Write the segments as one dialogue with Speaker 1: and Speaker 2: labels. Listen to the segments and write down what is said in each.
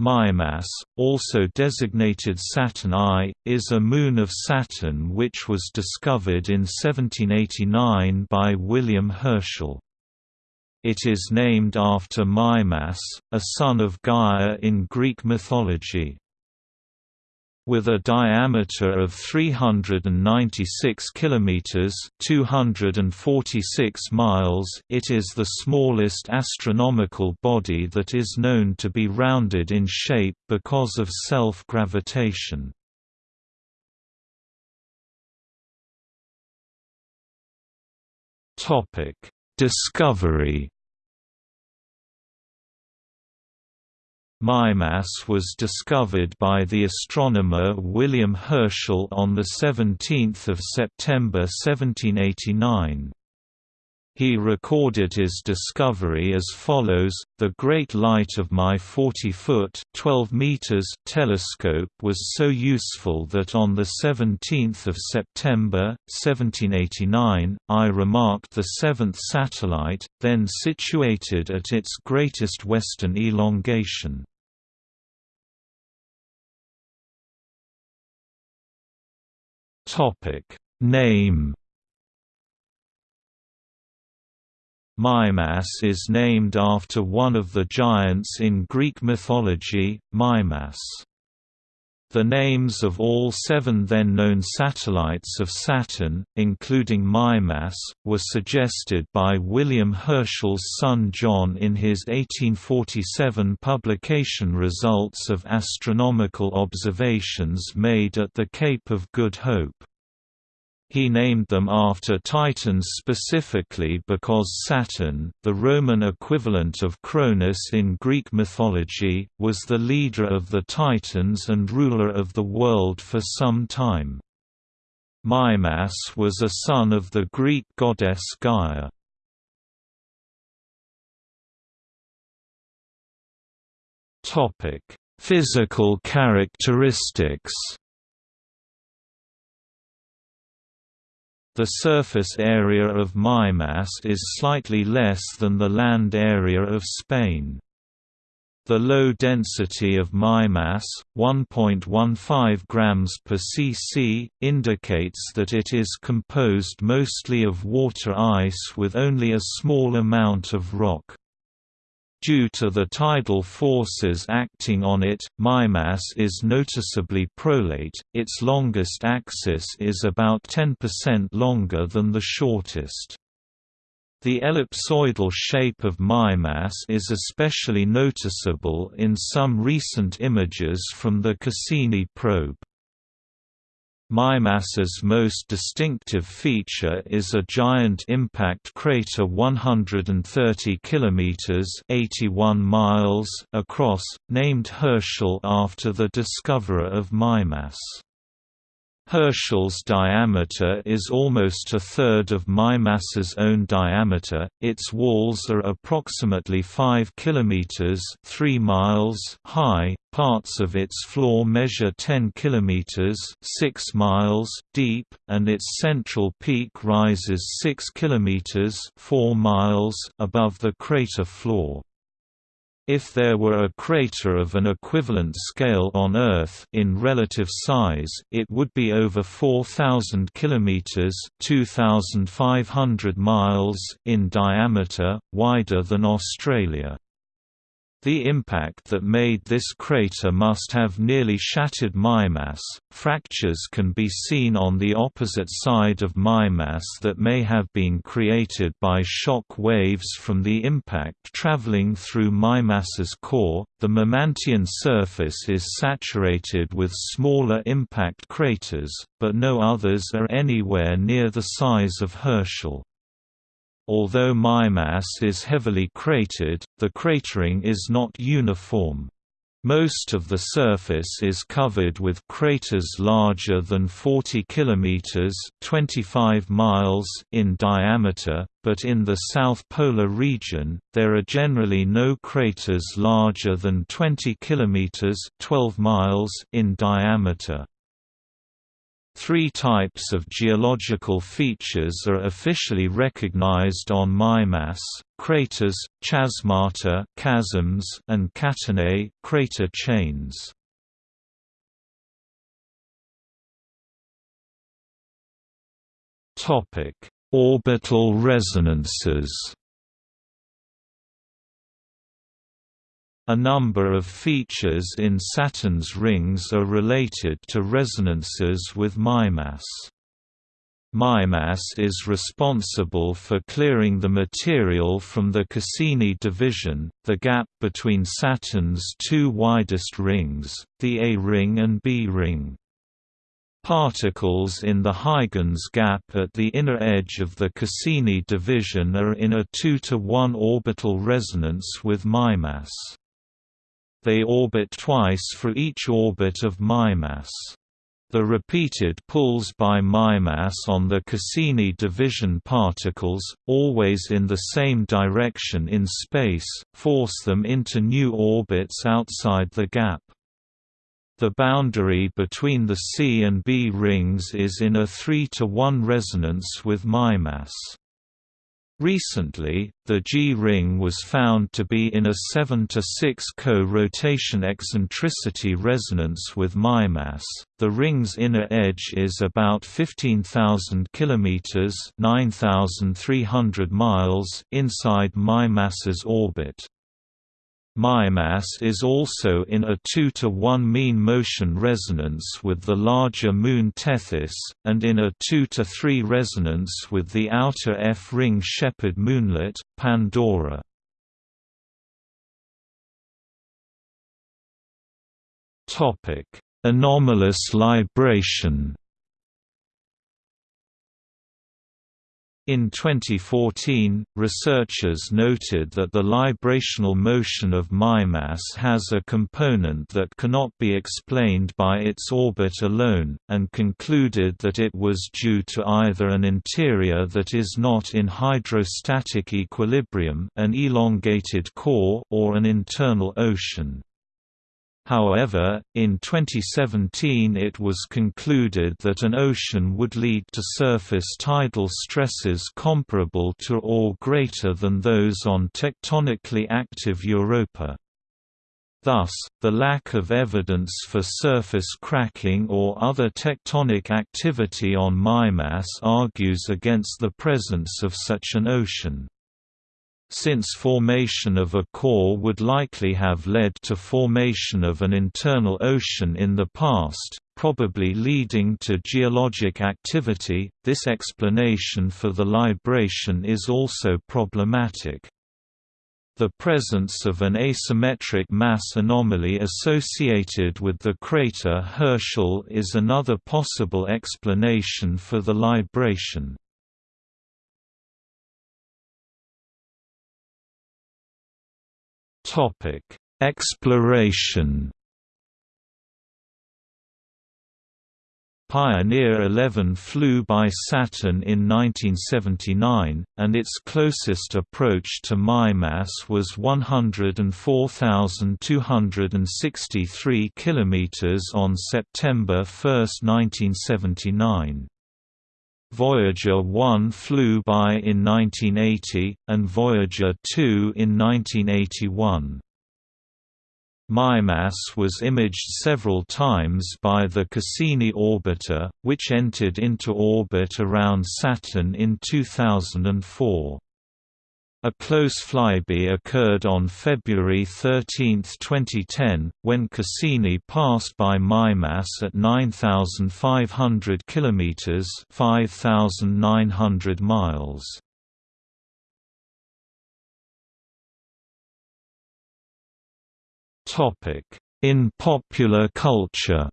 Speaker 1: Mimas, also designated Saturn I, is a moon of Saturn which was discovered in 1789 by William Herschel. It is named after Mimas, a son of Gaia in Greek mythology. With a diameter of 396 kilometers (246 miles), it is the smallest astronomical body that is known to be rounded in shape because of self-gravitation. Topic: Discovery Mimas was discovered by the astronomer William Herschel on 17 September 1789. He recorded his discovery as follows, the great light of my 40-foot telescope was so useful that on 17 September, 1789, I remarked the seventh satellite, then situated at its greatest western elongation. Name Mimas is named after one of the giants in Greek mythology, Mimas. The names of all seven then-known satellites of Saturn, including Mimas, were suggested by William Herschel's son John in his 1847 publication Results of astronomical observations made at the Cape of Good Hope. He named them after Titans specifically because Saturn, the Roman equivalent of Cronus in Greek mythology, was the leader of the Titans and ruler of the world for some time. Mimas was a son of the Greek goddess Gaia. Physical characteristics The surface area of Mimas is slightly less than the land area of Spain. The low density of Mimas, 1.15 grams per cc, indicates that it is composed mostly of water ice with only a small amount of rock. Due to the tidal forces acting on it, Mimas is noticeably prolate, its longest axis is about 10% longer than the shortest. The ellipsoidal shape of Mimas is especially noticeable in some recent images from the Cassini probe. Mimas's most distinctive feature is a giant impact crater 130 kilometers (81 miles) across, named Herschel after the discoverer of Mimas. Herschel's diameter is almost a third of Mimas's own diameter. Its walls are approximately 5 kilometers (3 miles) high. Parts of its floor measure 10 kilometers (6 miles) deep, and its central peak rises 6 kilometers (4 miles) above the crater floor. If there were a crater of an equivalent scale on Earth in relative size, it would be over 4000 kilometers (2500 miles) in diameter, wider than Australia. The impact that made this crater must have nearly shattered Mimas. Fractures can be seen on the opposite side of Mimas that may have been created by shock waves from the impact traveling through Mimas's core. The Mimantian surface is saturated with smaller impact craters, but no others are anywhere near the size of Herschel. Although Mimas is heavily cratered, the cratering is not uniform. Most of the surface is covered with craters larger than 40 kilometers (25 miles) in diameter, but in the south polar region, there are generally no craters larger than 20 kilometers (12 miles) in diameter. Three types of geological features are officially recognized on MIMAS: craters, chasmata, chasms, and catenae, crater chains. Orbital resonances. A number of features in Saturn's rings are related to resonances with Mimas. Mimas is responsible for clearing the material from the Cassini division, the gap between Saturn's two widest rings, the A ring and B ring. Particles in the Huygens gap at the inner edge of the Cassini division are in a 2 to 1 orbital resonance with Mimas. They orbit twice for each orbit of Mimas. The repeated pulls by Mimas on the Cassini division particles, always in the same direction in space, force them into new orbits outside the gap. The boundary between the C and B rings is in a 3 to 1 resonance with Mimas. Recently, the G-ring was found to be in a 7 to 6 co-rotation eccentricity resonance with Mimas. The ring's inner edge is about 15,000 kilometers (9,300 miles) inside Mimas's orbit. Mimas is also in a 2 to 1 mean motion resonance with the larger moon Tethys, and in a 2 to 3 resonance with the outer F-ring shepherd moonlet, Pandora. Anomalous libration In 2014, researchers noted that the librational motion of Mimas has a component that cannot be explained by its orbit alone, and concluded that it was due to either an interior that is not in hydrostatic equilibrium an elongated core or an internal ocean. However, in 2017 it was concluded that an ocean would lead to surface tidal stresses comparable to or greater than those on tectonically active Europa. Thus, the lack of evidence for surface cracking or other tectonic activity on Mimas argues against the presence of such an ocean since formation of a core would likely have led to formation of an internal ocean in the past, probably leading to geologic activity, this explanation for the libration is also problematic. The presence of an asymmetric mass anomaly associated with the crater Herschel is another possible explanation for the libration. Topic: Exploration. Pioneer 11 flew by Saturn in 1979, and its closest approach to Mimas was 104,263 km on September 1, 1979. Voyager 1 flew by in 1980, and Voyager 2 in 1981. Mimas was imaged several times by the Cassini orbiter, which entered into orbit around Saturn in 2004. A close flyby occurred on February 13, 2010, when Cassini passed by Mimas at 9,500 km (5,900 miles). In popular culture.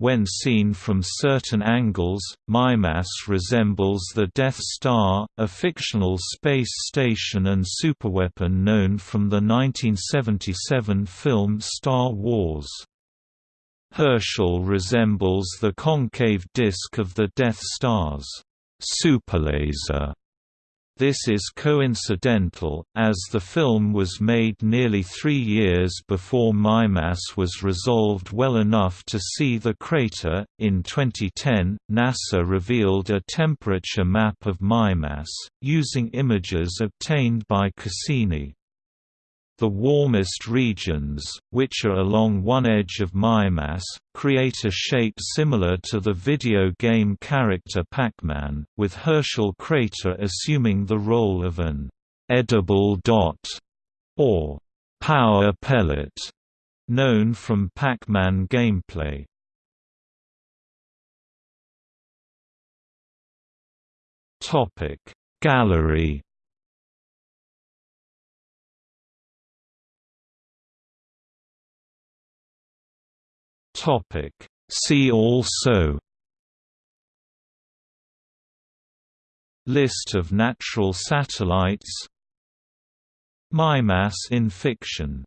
Speaker 1: When seen from certain angles, Mimas resembles the Death Star, a fictional space station and superweapon known from the 1977 film Star Wars. Herschel resembles the concave disk of the Death Star's superlaser This is coincidental, as the film was made nearly three years before Mimas was resolved well enough to see the crater. In 2010, NASA revealed a temperature map of Mimas, using images obtained by Cassini. The warmest regions, which are along one edge of Mimas, create a shape similar to the video game character Pac-Man, with Herschel crater assuming the role of an «edible dot» or «power pellet» known from Pac-Man gameplay. Gallery Topic. See also List of natural satellites. Mimas in fiction